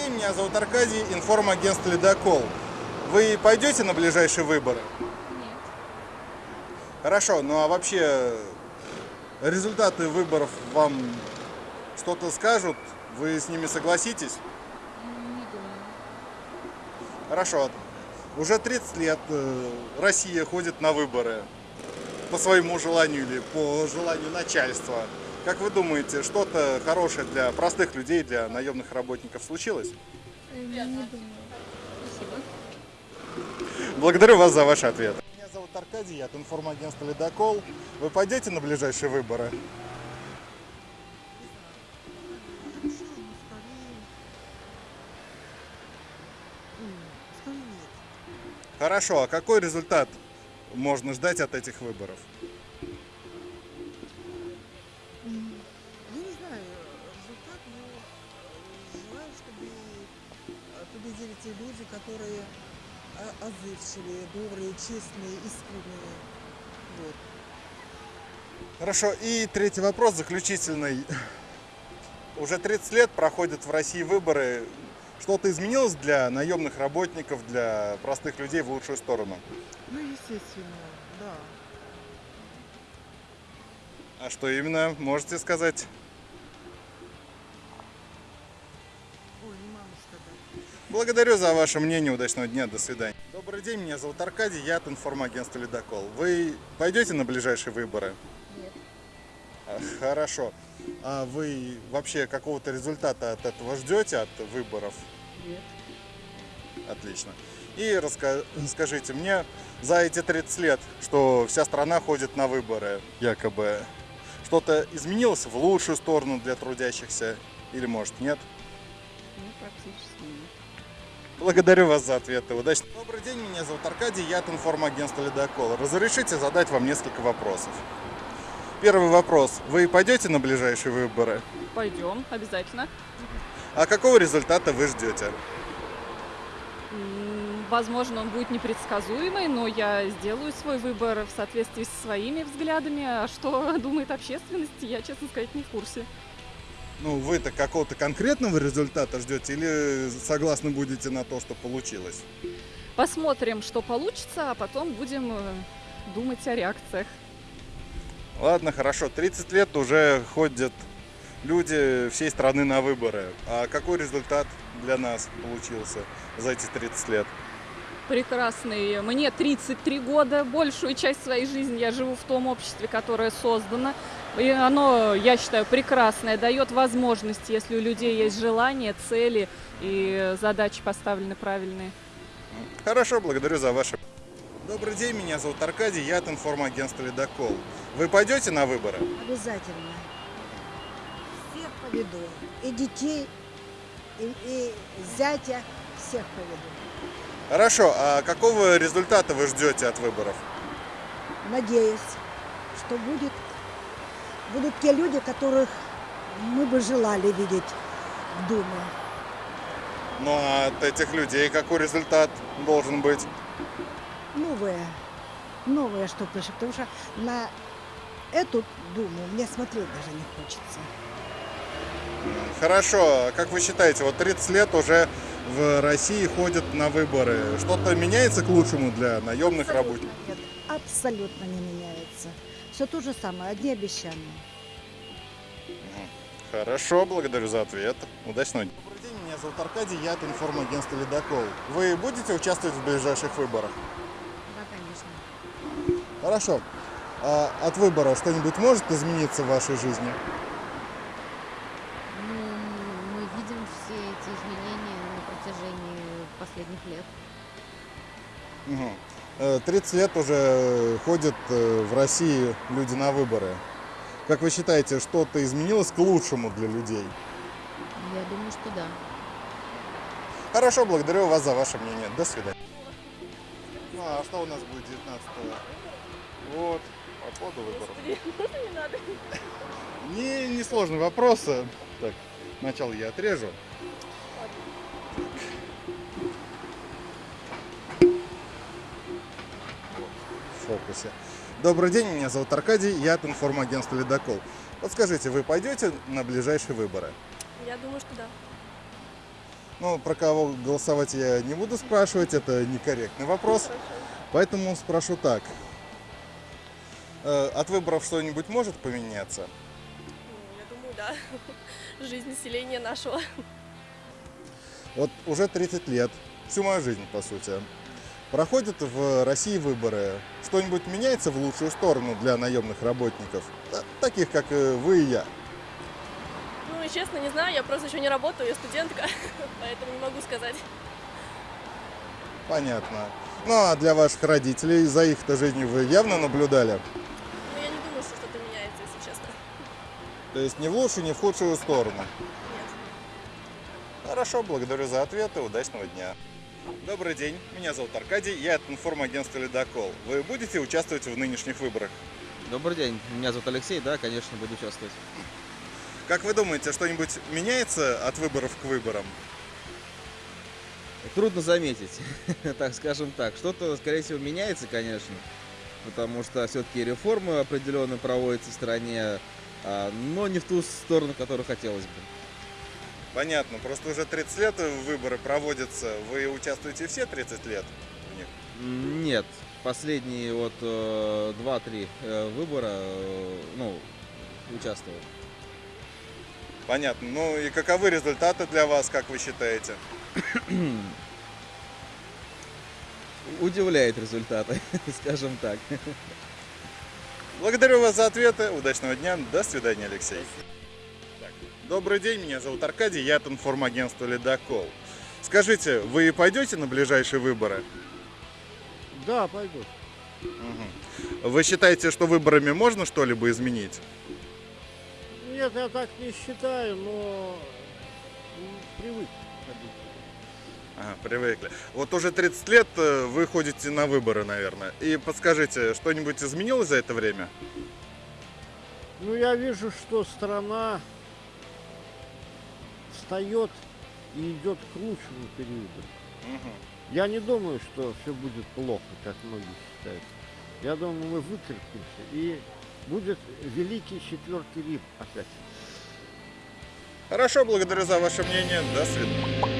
день, меня зовут Аркадий, информагентство «Ледокол». Вы пойдете на ближайшие выборы? Нет. Хорошо, ну а вообще результаты выборов вам что-то скажут? Вы с ними согласитесь? Не думаю. Хорошо. Уже 30 лет э, Россия ходит на выборы по своему желанию или по желанию начальства. Как вы думаете, что-то хорошее для простых людей, для наемных работников случилось? Не думаю. Спасибо. Благодарю вас за ваш ответ. Меня зовут Аркадий, я от информагентства «Ледокол». Вы пойдете на ближайшие выборы? Нет. Хорошо, а какой результат можно ждать от этих выборов? Победили те люди, которые о- отзывчивые, добрые, честные, искренние. Вот. Хорошо, и третий вопрос, заключительный. Уже 30 лет проходят в России выборы. Что-то изменилось для наемных работников, для простых людей в лучшую сторону? Ну, естественно, да. А что именно, можете сказать? Благодарю за ваше мнение, удачного дня, до свидания. Добрый день, меня зовут Аркадий, я от информагентства «Ледокол». Вы пойдете на ближайшие выборы? Нет. А, Хорошо. А вы вообще какого-то результата от этого ждете, от выборов? Нет. Отлично. И раска- скажите мне, за эти 30 лет, что вся страна ходит на выборы, якобы, что-то изменилось в лучшую сторону для трудящихся или может нет? Ну, практически нет. Благодарю вас за ответы. Удачи. Добрый день, меня зовут Аркадий, я от информагентства «Ледокол». Разрешите задать вам несколько вопросов. Первый вопрос. Вы пойдете на ближайшие выборы? Пойдем, обязательно. А какого результата вы ждете? Возможно, он будет непредсказуемый, но я сделаю свой выбор в соответствии со своими взглядами. А что думает общественность, я, честно сказать, не в курсе. Ну, вы-то какого-то конкретного результата ждете или согласны будете на то, что получилось? Посмотрим, что получится, а потом будем э, думать о реакциях. Ладно, хорошо. 30 лет уже ходят люди всей страны на выборы. А какой результат для нас получился за эти 30 лет? Прекрасный. Мне 33 года, большую часть своей жизни я живу в том обществе, которое создано. И оно, я считаю, прекрасное, дает возможности, если у людей есть желание, цели и задачи поставлены правильные. Хорошо, благодарю за ваше. Добрый день, меня зовут Аркадий, я от информагентства «Ледокол». Вы пойдете на выборы? Обязательно. Всех поведу. И детей, и, и зятя, всех поведу. Хорошо, а какого результата вы ждете от выборов? Надеюсь, что будет, будут те люди, которых мы бы желали видеть в Думе. Ну а от этих людей какой результат должен быть? Новые, новые, что пишет. Потому что на эту Думу мне смотреть даже не хочется. Хорошо, а как вы считаете, вот 30 лет уже в России ходят на выборы. Что-то меняется к лучшему для наемных Абсолютно работников? Нет, абсолютно не меняется. Все то же самое, одни обещания. Хорошо, благодарю за ответ. Удачного дня. Добрый день, меня зовут Аркадий, я от информагентства «Ледокол». Вы будете участвовать в ближайших выборах? Да, конечно. Хорошо. А от выбора что-нибудь может измениться в вашей жизни? Ну, мы видим все эти изменения протяжении последних лет. Э, 30 лет уже ходят э, в России люди на выборы. Как вы считаете, что-то изменилось к лучшему для людей? Я думаю, что да. Хорошо, благодарю вас за ваше мнение. До свидания. Ну а что у нас будет 19 Вот, по ходу выборов. Не, не сложный вопрос. э, Так, сначала я отрежу. Фокусе. Добрый день, меня зовут Аркадий, я от информагентства «Ледокол». Подскажите, вы пойдете на ближайшие выборы? Я думаю, что да. Ну, про кого голосовать я не буду спрашивать, это некорректный вопрос. Поэтому спрошу так. Э, От выборов что-нибудь может поменяться? Ну, Я думаю, да. Жизнь населения нашего. Вот уже 30 лет, всю мою жизнь, по сути. Проходят в России выборы. Что-нибудь меняется в лучшую сторону для наемных работников? Та- Таких, как э, вы и я. Ну честно, не знаю, я просто еще не работаю, я студентка, поэтому не могу сказать. Понятно. Ну а для ваших родителей, за их-то жизнью вы явно наблюдали? Но я не думаю, что что-то меняется, если честно. То есть ни в лучшую, ни в худшую сторону. Нет. Хорошо, благодарю за ответы, удачного дня. Добрый день, меня зовут Аркадий, я от информагентства «Ледокол». Вы будете участвовать в нынешних выборах? Добрый день, меня зовут Алексей, да, конечно, буду участвовать. Как вы думаете, что-нибудь меняется от выборов к выборам? Трудно заметить, так скажем так. Что-то, скорее всего, меняется, конечно, потому что все-таки реформы определенно проводятся в стране, а, но не в ту сторону, которую хотелось бы. Понятно, просто уже 30 лет выборы проводятся. Вы участвуете все 30 лет в них? Нет, последние вот э, 2-3 э, выбора, э, ну, участвовал. Понятно. Ну и каковы результаты для вас, как вы считаете? Удивляет результаты, скажем так. Благодарю вас за ответы. Удачного дня. До свидания, Алексей. Добрый день, меня зовут Аркадий, я от информагентства «Ледокол». Скажите, вы пойдете на ближайшие выборы? Да, пойду. Мгм. Вы считаете, что выборами можно что-либо изменить? Нет, я так не считаю, но привык ходить. Ага, привыкли. Вот уже 30 лет э, вы ходите на выборы, наверное. И подскажите, что-нибудь изменилось за это время? Ну, я вижу, что страна встает и идет к лучшему периоду. Я не думаю, что все будет плохо, как многие считают. Я думаю, мы выкрепимся, и будет великий четвертый Рим опять. Хорошо, благодарю за ваше мнение. До свидания.